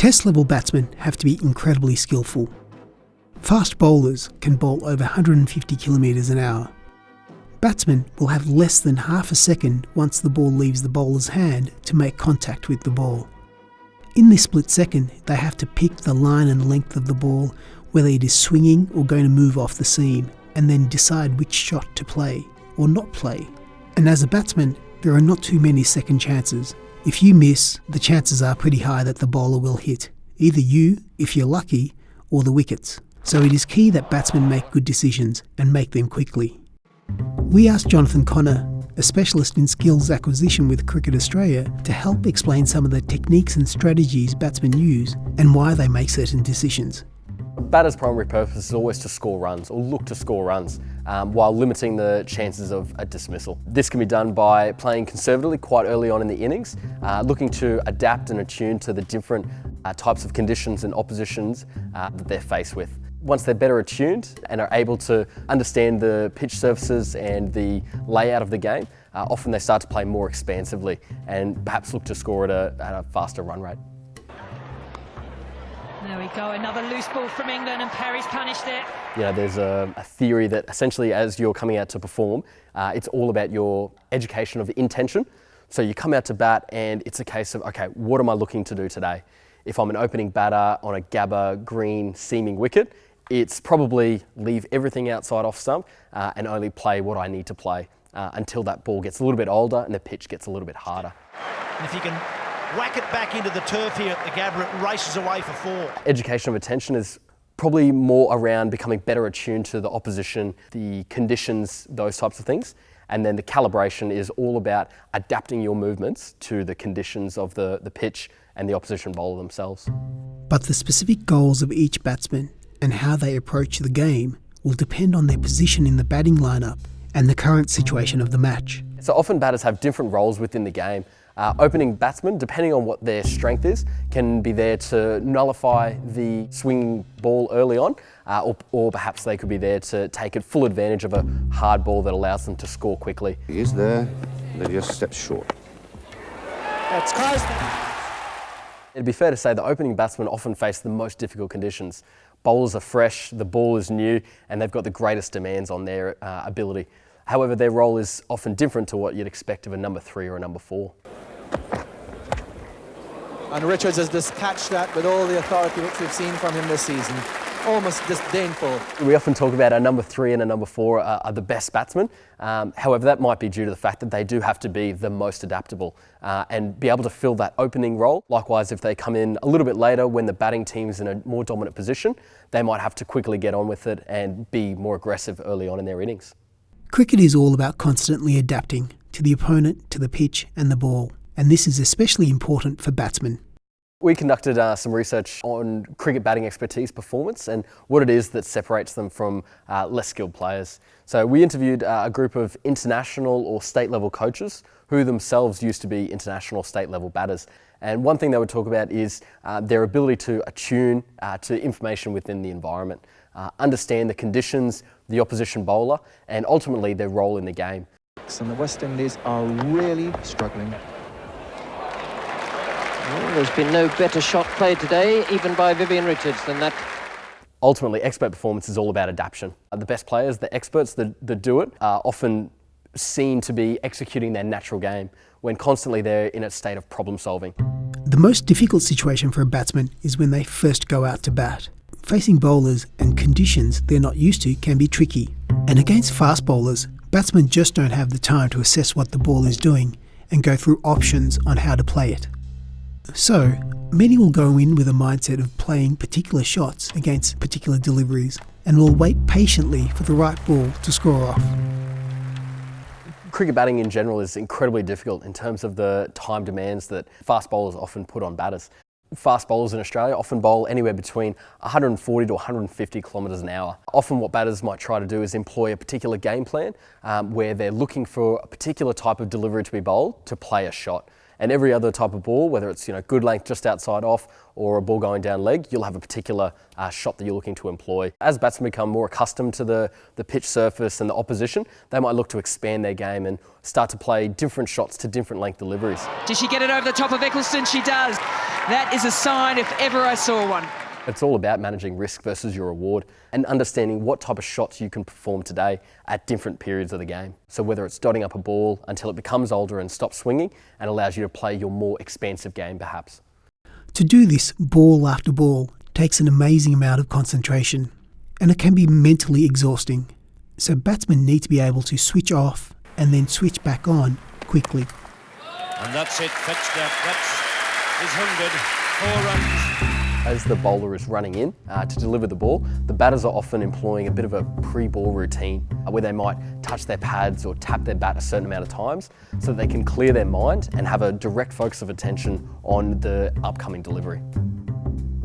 Test level batsmen have to be incredibly skillful. Fast bowlers can bowl over 150 kilometres an hour. Batsmen will have less than half a second once the ball leaves the bowler's hand to make contact with the ball. In this split second, they have to pick the line and length of the ball, whether it is swinging or going to move off the seam, and then decide which shot to play or not play. And as a batsman, there are not too many second chances. If you miss, the chances are pretty high that the bowler will hit, either you, if you're lucky, or the wickets. So it is key that batsmen make good decisions and make them quickly. We asked Jonathan Connor, a specialist in skills acquisition with Cricket Australia, to help explain some of the techniques and strategies batsmen use and why they make certain decisions. Batter's primary purpose is always to score runs or look to score runs um, while limiting the chances of a dismissal. This can be done by playing conservatively quite early on in the innings, uh, looking to adapt and attune to the different uh, types of conditions and oppositions uh, that they're faced with. Once they're better attuned and are able to understand the pitch surfaces and the layout of the game, uh, often they start to play more expansively and perhaps look to score at a, at a faster run rate. There we go, another loose ball from England and Perry's punished it. You know, there's a, a theory that essentially as you're coming out to perform, uh, it's all about your education of intention. So you come out to bat and it's a case of, okay, what am I looking to do today? If I'm an opening batter on a Gabba green seaming wicket, it's probably leave everything outside off stump uh, and only play what I need to play uh, until that ball gets a little bit older and the pitch gets a little bit harder. And if you can whack it back into the turf here at the Gabba, it races away for four. Education of attention is probably more around becoming better attuned to the opposition, the conditions, those types of things. And then the calibration is all about adapting your movements to the conditions of the, the pitch and the opposition bowler themselves. But the specific goals of each batsman and how they approach the game will depend on their position in the batting lineup and the current situation of the match. So often batters have different roles within the game. Uh, opening batsmen, depending on what their strength is, can be there to nullify the swinging ball early on, uh, or, or, perhaps they could be there to take full advantage of a hard ball that allows them to score quickly. He is there, but he just steps short. That's Carsten. It'd be fair to say the opening batsmen often face the most difficult conditions. Bowlers are fresh, the ball is new, and they've got the greatest demands on their uh, ability. However, their role is often different to what you'd expect of a number three or a number four. And Richards has dispatched that with all the authority which we've seen from him this season almost disdainful. We often talk about our number three and a number four are, are the best batsmen. Um, however, that might be due to the fact that they do have to be the most adaptable uh, and be able to fill that opening role. Likewise, if they come in a little bit later when the batting team's in a more dominant position, they might have to quickly get on with it and be more aggressive early on in their innings. Cricket is all about constantly adapting to the opponent, to the pitch and the ball. And this is especially important for batsmen. We conducted uh, some research on cricket batting expertise performance and what it is that separates them from uh, less skilled players. So we interviewed uh, a group of international or state level coaches who themselves used to be international state level batters. And one thing they would talk about is uh, their ability to attune uh, to information within the environment, uh, understand the conditions, the opposition bowler, and ultimately their role in the game. And the West Indies are really struggling well, there's been no better shot played today, even by Vivian Richards, than that. Ultimately, expert performance is all about adaptation. Uh, the best players, the experts that, that do it, are often seen to be executing their natural game when constantly they're in a state of problem solving. The most difficult situation for a batsman is when they first go out to bat. Facing bowlers and conditions they're not used to can be tricky. And against fast bowlers, batsmen just don't have the time to assess what the ball is doing and go through options on how to play it. So, many will go in with a mindset of playing particular shots against particular deliveries and will wait patiently for the right ball to score off. Cricket batting in general is incredibly difficult in terms of the time demands that fast bowlers often put on batters. Fast bowlers in Australia often bowl anywhere between 140 to 150 kilometres an hour. Often what batters might try to do is employ a particular game plan um, where they're looking for a particular type of delivery to be bowled to play a shot. And every other type of ball, whether it's you know good length just outside off or a ball going down leg, you'll have a particular uh, shot that you're looking to employ. As batsmen become more accustomed to the, the pitch surface and the opposition, they might look to expand their game and start to play different shots to different length deliveries. Does she get it over the top of Ecclestone? She does. That is a sign if ever I saw one. It's all about managing risk versus your reward and understanding what type of shots you can perform today at different periods of the game. So whether it's dotting up a ball until it becomes older and stops swinging and allows you to play your more expansive game perhaps. To do this ball after ball takes an amazing amount of concentration and it can be mentally exhausting. So batsmen need to be able to switch off and then switch back on quickly. And that's it, fetched that. That's his 100. Four runs. As the bowler is running in uh, to deliver the ball, the batters are often employing a bit of a pre-ball routine uh, where they might touch their pads or tap their bat a certain amount of times so that they can clear their mind and have a direct focus of attention on the upcoming delivery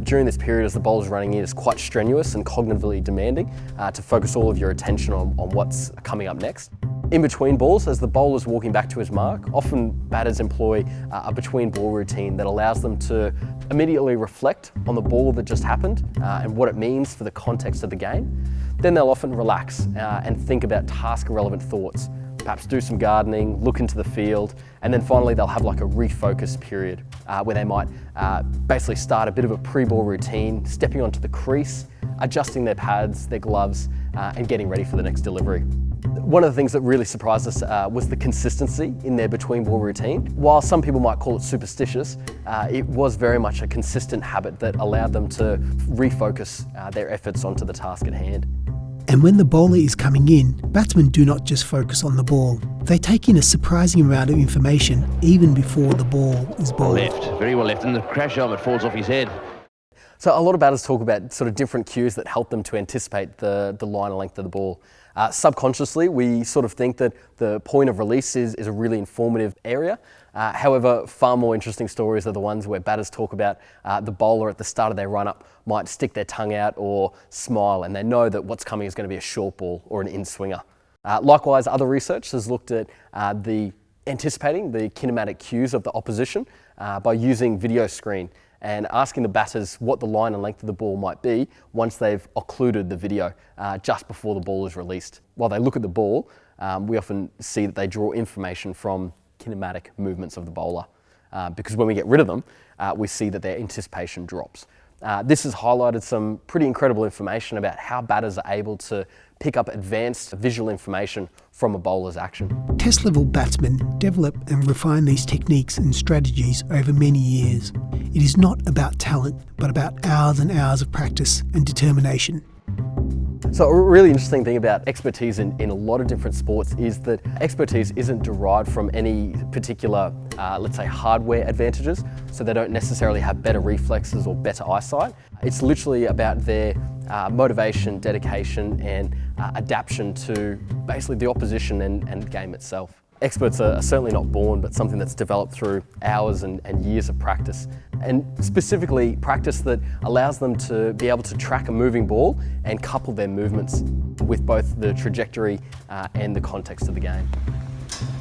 during this period as the bowler's running in is quite strenuous and cognitively demanding uh, to focus all of your attention on, on what's coming up next. In between balls, as the bowler's walking back to his mark, often batters employ uh, a between ball routine that allows them to immediately reflect on the ball that just happened uh, and what it means for the context of the game. Then they'll often relax uh, and think about task relevant thoughts, perhaps do some gardening, look into the field, and then finally they'll have like a refocus period uh, where they might uh, basically start a bit of a pre-ball routine, stepping onto the crease, adjusting their pads, their gloves, uh, and getting ready for the next delivery. One of the things that really surprised us uh, was the consistency in their between ball routine. While some people might call it superstitious, uh, it was very much a consistent habit that allowed them to refocus uh, their efforts onto the task at hand. And when the bowler is coming in, batsmen do not just focus on the ball. They take in a surprising amount of information even before the ball is bowled. Left, very well left, and the crash helmet falls off his head. So a lot of batters talk about sort of different cues that help them to anticipate the, the line and length of the ball. Uh, subconsciously, we sort of think that the point of release is, is a really informative area. Uh, however, far more interesting stories are the ones where batters talk about uh, the bowler at the start of their run-up might stick their tongue out or smile and they know that what's coming is going to be a short ball or an in-swinger. Uh, likewise, other research has looked at uh, the anticipating the kinematic cues of the opposition uh, by using video screen and asking the batters what the line and length of the ball might be once they've occluded the video uh, just before the ball is released. While they look at the ball, um, we often see that they draw information from kinematic movements of the bowler. Uh, because when we get rid of them, uh, we see that their anticipation drops. Uh, this has highlighted some pretty incredible information about how batters are able to pick up advanced visual information from a bowler's action. Test level batsmen develop and refine these techniques and strategies over many years. It is not about talent, but about hours and hours of practice and determination. So a really interesting thing about expertise in, in a lot of different sports is that expertise isn't derived from any particular, uh, let's say, hardware advantages. So they don't necessarily have better reflexes or better eyesight. It's literally about their uh, motivation, dedication and uh, adaptation to basically the opposition and, and game itself. Experts are certainly not born, but something that's developed through hours and, and, years of practice. And specifically practice that allows them to be able to track a moving ball and couple their movements with both the trajectory uh, and the context of the game.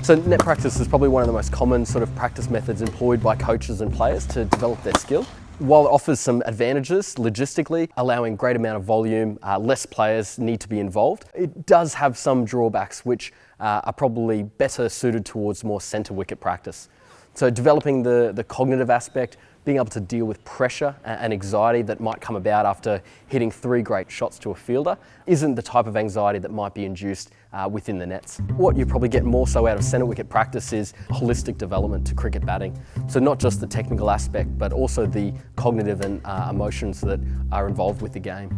So net practice is probably one of the most common sort of practice methods employed by coaches and players to develop their skill. While it offers some advantages logistically, allowing great amount of volume, uh, less players need to be involved, it does have some drawbacks which uh, are probably better suited towards more centre wicket practice. So developing the, the cognitive aspect, being able to deal with pressure and anxiety that might come about after hitting three great shots to a fielder isn't the type of anxiety that might be induced uh, within the nets. What you probably get more so out of centre wicket practice is holistic development to cricket batting. So not just the technical aspect, but also the cognitive and uh, emotions that are involved with the game.